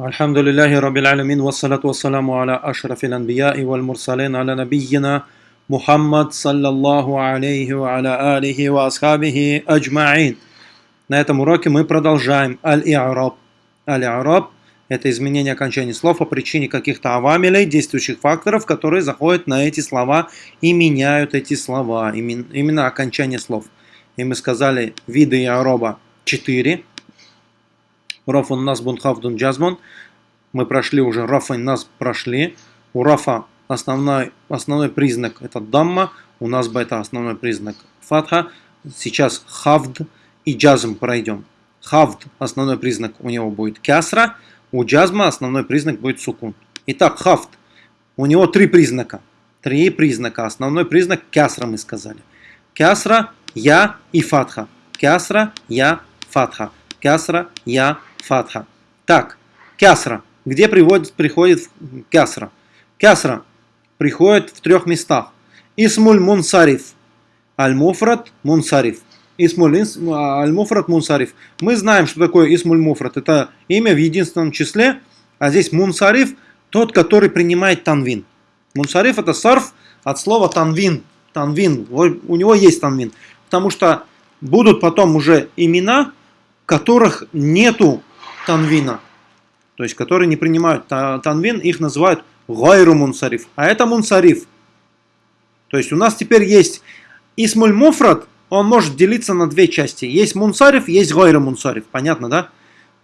الحمد لله رب العالمين والصلاة والسلام على أشرف الأنبياء والمرسلين على نبينا محمد صلى الله عليه وعلى آله وأصحابه أجمعين. На этом уроке мы продолжаем аль-и'раб. Аль-и'раб – это изменение окончания слов по причине каких-то авамилей, действующих факторов, которые заходят на эти слова и меняют эти слова, именно окончание слов. И мы сказали виды и'раба 4. Рафун нас бунхавдун джазмун. Мы прошли уже рафа нас прошли. У рафа основной, основной признак это дамма. У нас бы это основной признак фатха. Сейчас хавд и джазм пройдем. Хавд основной признак у него будет кясра. У джазма основной признак будет сукун. Итак, хавд. У него три признака. Три признака. Основной признак кясра мы сказали. Кясра, я и фатха. Кясра, я, фатха. Кясра, я, фатха. Так, кясра. Где приводит, приходит кясра? Кясра приходит в трех местах. Исмуль мунсариф. Аль-муфрат мунсариф. Исмуль аль-муфрат мунсариф. Мы знаем, что такое исмуль муфрат. Это имя в единственном числе. А здесь мунсариф тот, который принимает танвин. Мунсариф это сарф от слова танвин. Танвин. У него есть танвин. Потому что будут потом уже имена, которых нету танвина, то есть которые не принимают танвин, их называют гайру мунсариф, а это мунсариф. То есть у нас теперь есть исмуль муфрат, он может делиться на две части. Есть мунсариф, есть гайру мунсариф, понятно, да?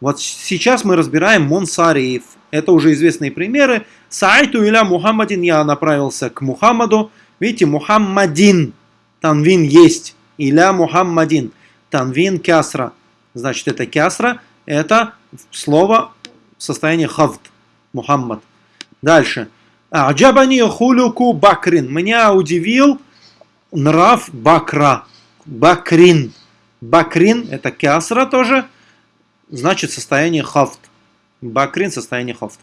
Вот сейчас мы разбираем мунсариф. Это уже известные примеры. Сайту иля Мухаммадин, я направился к Мухаммаду. Видите, Мухаммадин, танвин есть. Иля Мухаммадин, танвин кясра. Значит, это кясра, это слово в состоянии хавд, Мухаммад. Дальше. Аджабани хулюку бакрин. Меня удивил нрав бакра. Бакрин. Бакрин это кясра тоже. Значит состояние хафт. Бакрин состояние хафт.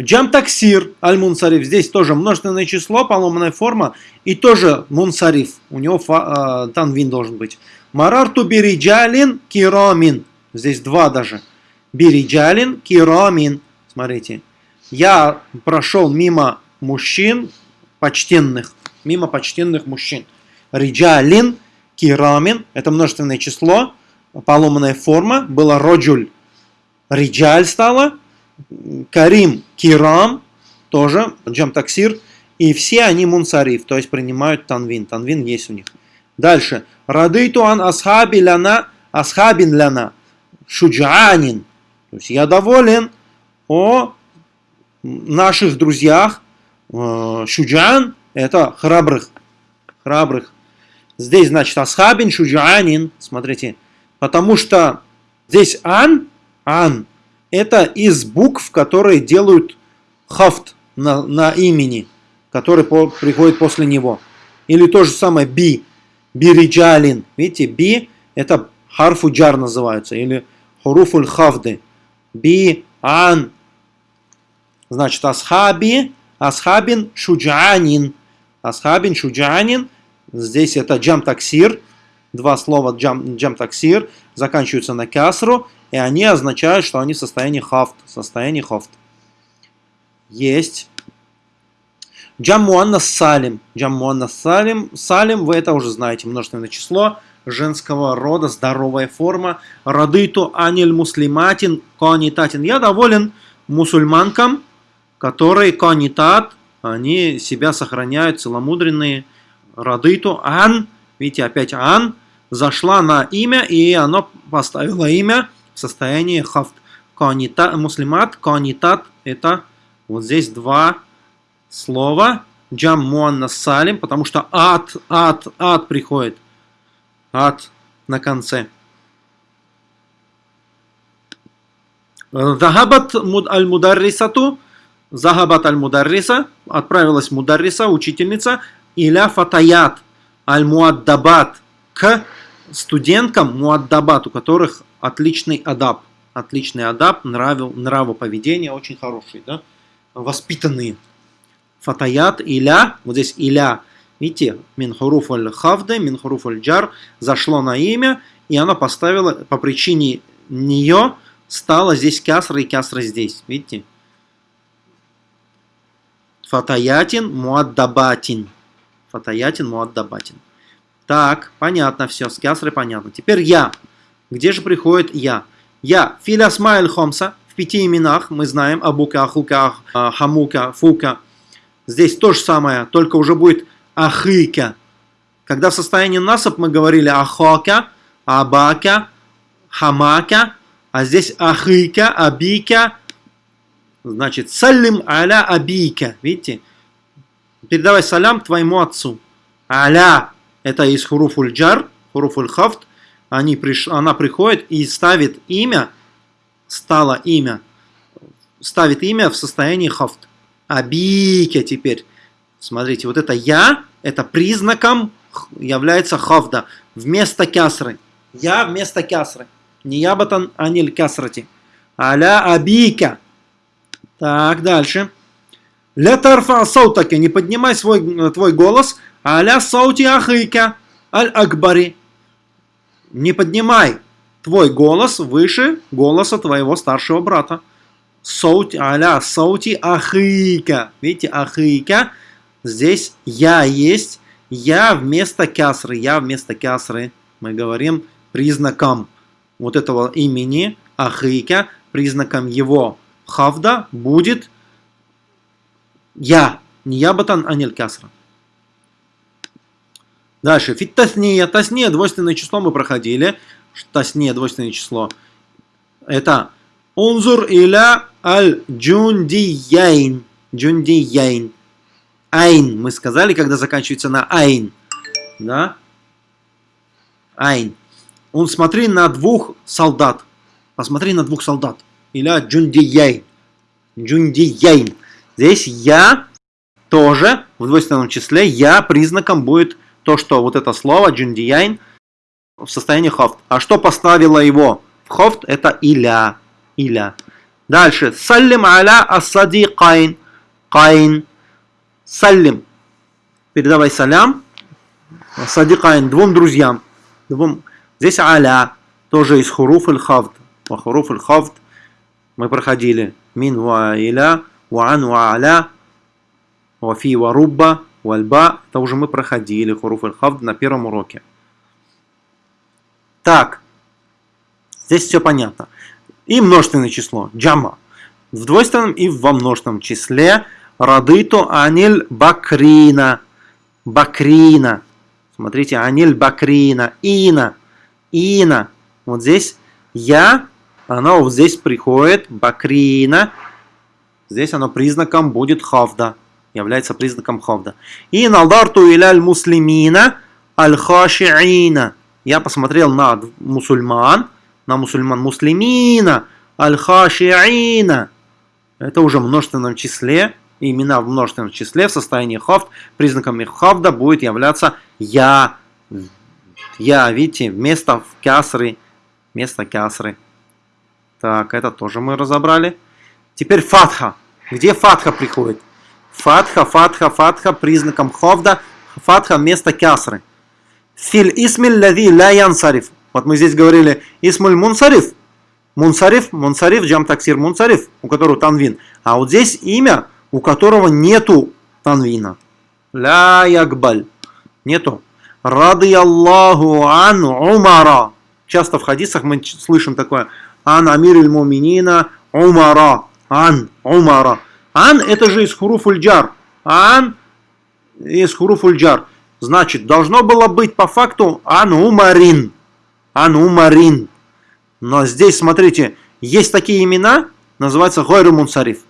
Джам таксир аль мунсариф. Здесь тоже множественное число, поломанная форма. И тоже мунсариф. У него э, танвин должен быть. Марарту бириджалин кирамин. Здесь два даже. Бириджалин кирамин. Смотрите. Я прошел мимо мужчин почтенных. Мимо почтенных мужчин. Риджалин кирамин. Это множественное число. Поломанная форма. Была роджуль. Риджаль стала. Карим кирам. Тоже. Джам таксир. И все они мунсариф. То есть принимают танвин. Танвин есть у них. Дальше. Радыйту ан асхаби ляна, асхабин ляна, шуджанин. То есть я доволен о наших друзьях. Э, шуджан – это храбрых. Храбрых. Здесь, значит, асхабин, шуджанин. Смотрите. Потому что здесь ан, ан – это из букв, которые делают хафт на, на имени, который по, приходит после него. Или то же самое би бириджалин. Видите, би это харфу джар называется, или хуруфуль хавды. Би, ан. Значит, асхаби, асхабин шуджанин. Асхабин шуджанин. Здесь это джам таксир. Два слова джам, джам таксир заканчиваются на касру, и они означают, что они в состоянии хафт. Состоянии хафт. Есть. Джам муаннас салим. Джам муаннас салим. Салим, вы это уже знаете, множественное число женского рода, здоровая форма. Радыту аниль муслиматин конитатин. Я доволен мусульманкам, которые конитат, они себя сохраняют, целомудренные. Радыту ан, видите, опять ан, зашла на имя, и оно поставило имя в состоянии хафт. Конитат, муслимат, конитат, это вот здесь два слово جمع مؤنث سالم, потому что ات, ات, ات приходит. ات на конце. ذهبت المدرسة, ذهبت المدرسة, отправилась مدرسة, учительница, إلى الفتيات المؤدبات, к студенткам مؤدبات, у которых отличный адаб. Отличный адаб, нравил, нравоповедение очень хороший, да? воспитанные фатаят, иля, вот здесь иля, видите, мин хуруф аль хавде, мин джар, зашло на имя, и она поставила по причине нее стала здесь кясра и кясра здесь. Видите? Фатаятин муаддабатин. Фатаятин муаддабатин. Так, понятно все, с кясрой понятно. Теперь я. Где же приходит я? Я. Филясмаэль хомса. В пяти именах мы знаем. Абука, Ахука, Хамука, Фука. Здесь то же самое, только уже будет Ахыка. Когда в состоянии насып мы говорили Ахока, Абака, Хамака. А здесь Ахыка, Абика, Значит, салим аля абика. Видите? Передавай салям твоему отцу. Аля. Это из хуруфуль джар, хуруфуль хафт. Приш... Она приходит и ставит имя, стало имя, ставит имя в состоянии хафт. Абика теперь. Смотрите, вот это я, это признаком является хафда. Вместо кясры. Я вместо кясры. Не ябатан аниль кясрати. Аля абика. Так, дальше. Ля тарфа саутака, не поднимай свой, э, твой голос. Аля саути ахика аль-акбари. Не поднимай твой голос выше голоса твоего старшего брата. Саути, аля саути ахика. Видите, ахика. Здесь я есть. Я вместо кясры. Я вместо кясры. Мы говорим признаком вот этого имени ахика, признаком его хавда будет я. نيابة عن الكسرة. Дальше. في التثنية. تثنية, двойственное число мы проходили. تثنية, двойственное число. Это انظر إلى الجنديين. جنديين. ين. Мы сказали, когда заканчивается на ين. Да? ين. Он смотри на двух солдат. Посмотри на двух солдат إلى الجنديين. جنديين. Здесь я тоже в двойственном числе, я признаком будет то, что вот это слово جنديين в состоянии خفض. А что поставило его в خفض? Это إلى. إلى. Дальше. سلم على الصديقين. ين. سلم. Передавай салям. صديقين. Двум друзьям. Двум. Здесь аля. Тоже из хуруф аль-хавд. Хуруф аль-хавд мы проходили мин ва иля, ва ан ва аля, ва фи ва рубба, вальба. Это уже мы проходили хуруф аль-хавд на первом уроке. Так, здесь все понятно. И множественное число, джама. В двойственном и во множественном числе радыту аниль бакрина. Бакрина. Смотрите, аниль бакрина. Ина. Ина. Вот здесь я оно вот здесь приходит, бакрина, здесь оно признаком будет хавда, является признаком хавда. И налдарту иляль муслимина аль-хашиина. Я посмотрел на мусульман, на мусульман муслимина аль-хашиина. Это уже в множественном числе, имена в множественном числе в состоянии хафт, признаком их хавда будет являться я. Я, видите, вместо кясры, вместо кясры. Так, это тоже мы разобрали. Теперь фатха. Где фатха приходит? Фатха, фатха, фатха признаком ховда. Фатха вместо кясры. Фил исмиль лади ля янсариф. Вот мы здесь говорили исмуль мунсариф. Мунсариф, мунсариф, джам таксир мунсариф, у которого танвин. А вот здесь имя, у которого нету танвина. Ля ягбаль. Нету. Рады Аллаху ан умара. Часто в хадисах мы слышим такое. Ан Амир Муминина Умара. Ан Умара. Ан это же из хуруфульджар. Ан из хуруфульджар. Значит, должно было быть по факту Ан Умарин. Ан Умарин. Но здесь, смотрите, есть такие имена, называются Гойру Мунсариф.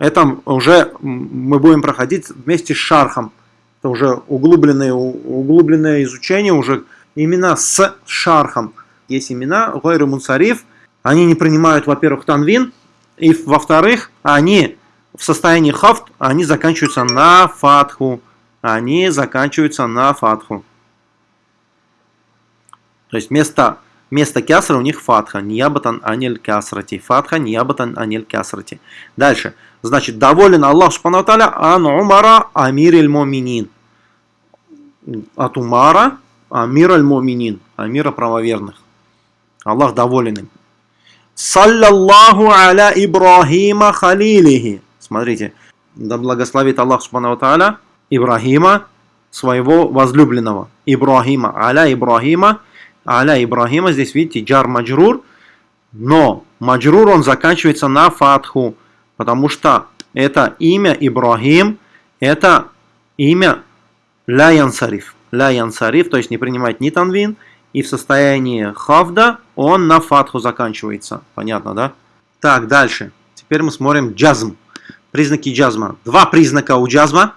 Это уже мы будем проходить вместе с Шархом. Это уже углубленное, углубленное изучение, уже имена с Шархом. Есть имена Гойру Мунсариф, они не принимают, во-первых, танвин, и во-вторых, они в состоянии хафт, они заканчиваются на фатху. Они заканчиваются на фатху. То есть вместо, вместо кясра у них фатха. Ниябатан аниль кясрати. Фатха ниябатан аниль кясрати. Дальше. Значит, доволен Аллах Субхану ан умара амир иль моминин. От умара амир аль моминин. Амира правоверных. Аллах доволен им. Саллаллаху аля Ибрахима халилихи. Смотрите, да благословит Аллах Субхану Тааля Ибрахима, своего возлюбленного. Ибрахима, аля Ибрахима, аля Ибрахима, здесь видите, джар маджрур, но маджрур он заканчивается на фатху, потому что это имя Ибрахим, это имя ля янсариф. Ля янсариф, то есть не принимает ни танвин, и в состоянии хавда он на фатху заканчивается. Понятно, да? Так, дальше. Теперь мы смотрим джазм. Признаки джазма. Два признака у джазма.